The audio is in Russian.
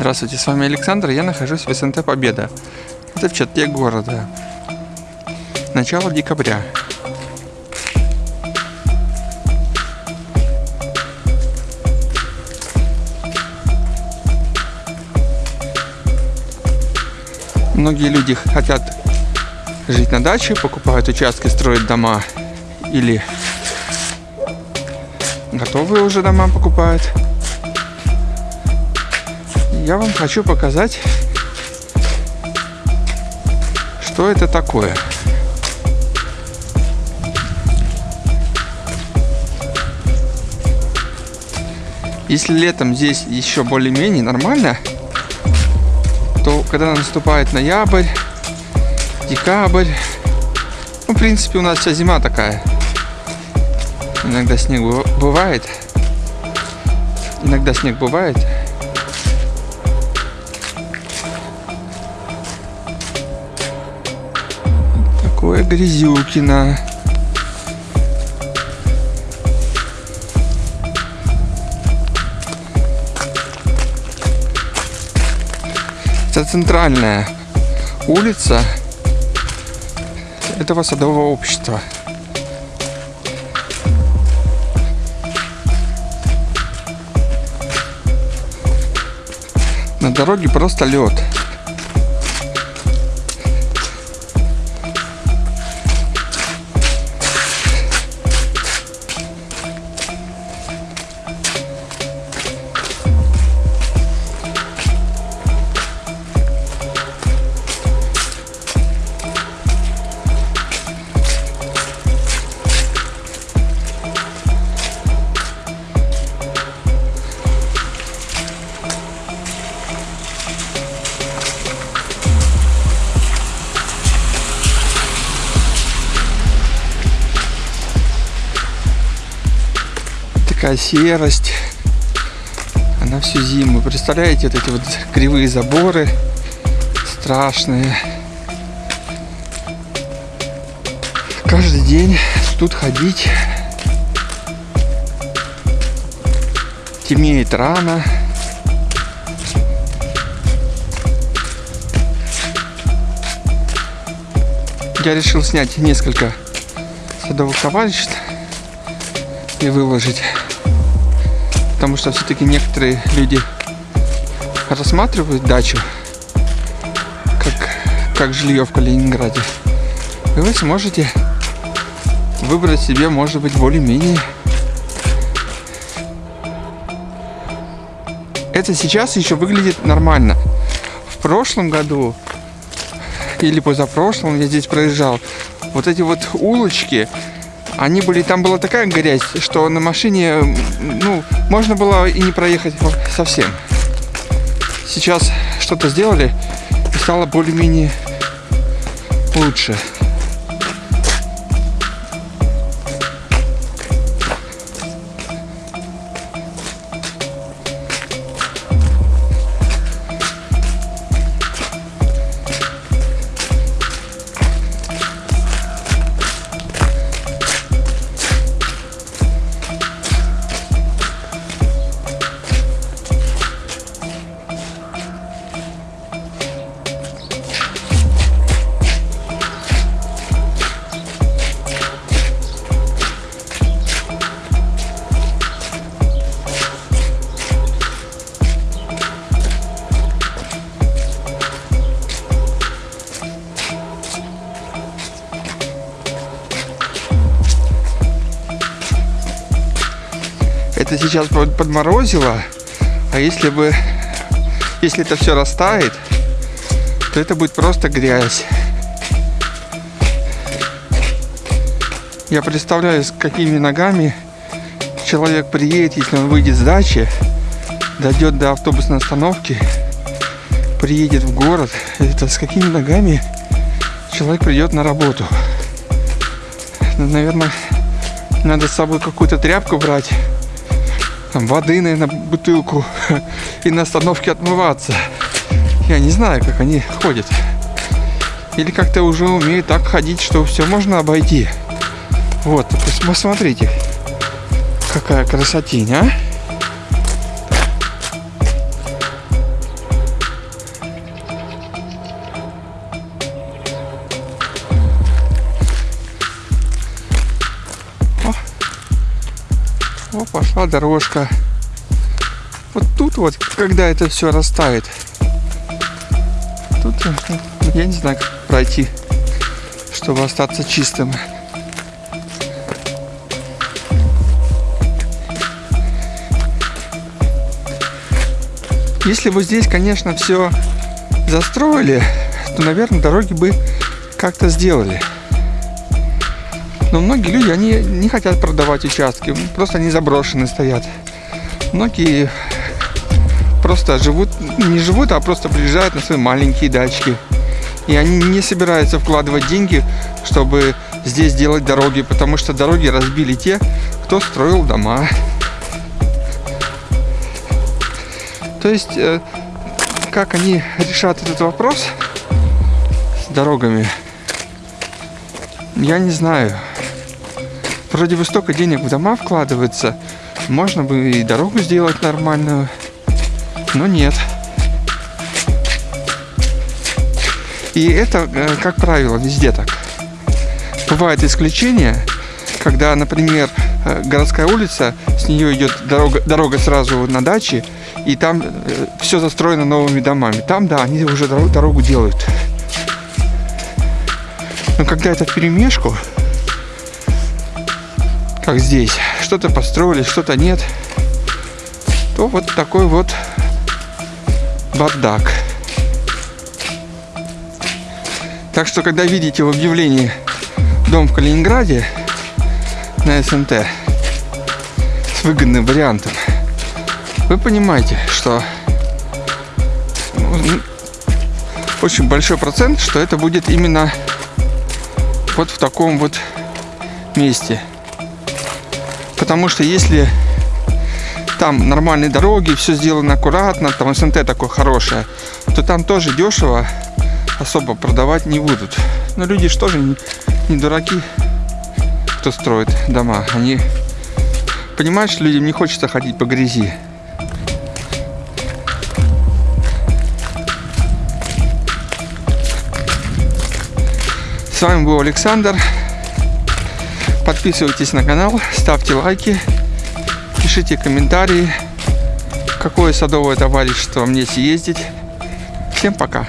Здравствуйте, с вами Александр, я нахожусь в СНТ Победа. Это в черте города. Начало декабря. Многие люди хотят жить на даче, покупают участки, строят дома или готовые уже дома покупают я вам хочу показать, что это такое. Если летом здесь еще более-менее нормально, то когда наступает ноябрь, декабрь, ну, в принципе, у нас вся зима такая. Иногда снег бывает. Иногда снег бывает. Такое грязюкино. Это центральная улица этого садового общества. На дороге просто лед. Такая серость. Она всю зиму. Представляете, вот эти вот кривые заборы страшные. Каждый день тут ходить. Темнеет рано. Я решил снять несколько садовых товариществ и выложить потому что все-таки некоторые люди рассматривают дачу как, как жилье в Калининграде. И вы сможете выбрать себе, может быть, более-менее. Это сейчас еще выглядит нормально. В прошлом году или позапрошлом я здесь проезжал, вот эти вот улочки, они были, там была такая грязь, что на машине, ну, можно было и не проехать совсем. Сейчас что-то сделали и стало более-менее лучше. Это сейчас подморозило, а если бы, если это все растает, то это будет просто грязь. Я представляю, с какими ногами человек приедет, если он выйдет с дачи, дойдет до автобусной остановки, приедет в город, это с какими ногами человек придет на работу. Наверное, надо с собой какую-то тряпку брать, там, воды, наверное, бутылку и на остановке отмываться. Я не знаю, как они ходят. Или как-то уже умеют так ходить, что все можно обойти. Вот, посмотрите, какая красотень, а? Пошла дорожка. Вот тут вот, когда это все растает, тут э, я не знаю, как пройти, чтобы остаться чистым. Если бы здесь, конечно, все застроили, то, наверное, дороги бы как-то сделали. Но многие люди, они не хотят продавать участки, просто они заброшены стоят. Многие просто живут, не живут, а просто приезжают на свои маленькие дачки. И они не собираются вкладывать деньги, чтобы здесь делать дороги, потому что дороги разбили те, кто строил дома. То есть, э, как они решат этот вопрос с дорогами, я не знаю. Вроде бы столько денег в дома вкладывается, можно бы и дорогу сделать нормальную, но нет. И это, э, как правило, везде так. Бывают исключения, когда, например, э, городская улица, с нее идет дорога, дорога сразу на даче, и там э, все застроено новыми домами. Там, да, они уже дорогу делают. Но когда это в перемешку, как здесь, что-то построили, что-то нет, то вот такой вот бардак. Так что, когда видите в объявлении дом в Калининграде на СНТ с выгодным вариантом, вы понимаете, что ну, очень большой процент, что это будет именно вот в таком вот месте. Потому что если там нормальные дороги, все сделано аккуратно, там СНТ такое хорошее, то там тоже дешево особо продавать не будут. Но люди же не, не дураки, кто строит дома. Они понимают, что людям не хочется ходить по грязи. С вами был Александр. Подписывайтесь на канал, ставьте лайки, пишите комментарии, какое садовое товарищество мне съездить. Всем пока!